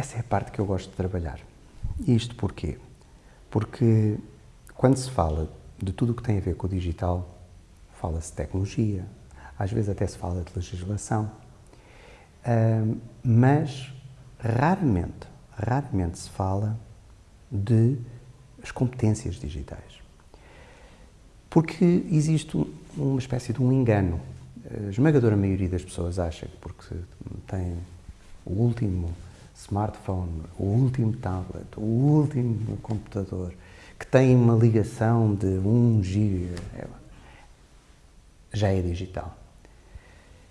essa é a parte que eu gosto de trabalhar. Isto porquê? Porque quando se fala de tudo o que tem a ver com o digital, fala-se de tecnologia, às vezes até se fala de legislação, mas raramente, raramente se fala de as competências digitais. Porque existe uma espécie de um engano. A esmagadora maioria das pessoas acha que porque tem o último smartphone, o último tablet, o último computador, que tem uma ligação de 1 GB, é, já é digital.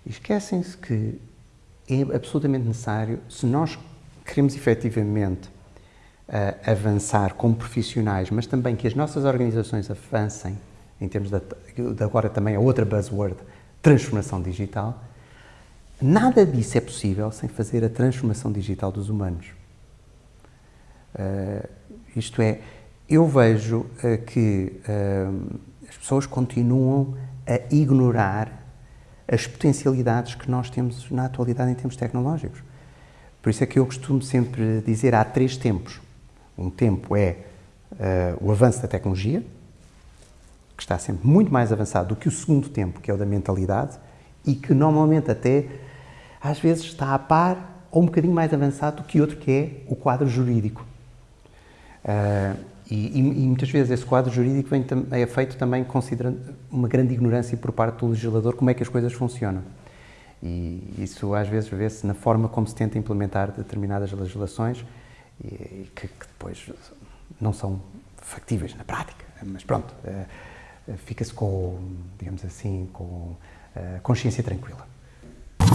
Esquecem-se que é absolutamente necessário, se nós queremos efetivamente uh, avançar como profissionais, mas também que as nossas organizações avancem, em termos de, de agora também a outra buzzword, transformação digital, nada disso é possível sem fazer a transformação digital dos humanos. Uh, isto é, eu vejo uh, que as pessoas continuam a ignorar as potencialidades que nós temos na atualidade em termos tecnológicos. Por isso é que eu costumo sempre dizer há três tempos. Um tempo é uh, o avanço da tecnologia, que está sempre muito mais avançado do que o segundo tempo, que é o da mentalidade, e que normalmente até às vezes está a par ou um bocadinho mais avançado do que outro que é o quadro jurídico. Uh, e, e, muitas vezes esse quadro jurídico vem, é feito também considerando uma grande ignorância por parte do legislador como é que as coisas funcionam. E isso às vezes vê-se na forma como se tenta implementar determinadas legislações e, que, que, depois não são factíveis na prática. Mas pronto, uh, fica-se com, digamos assim, com uh, consciência tranquila.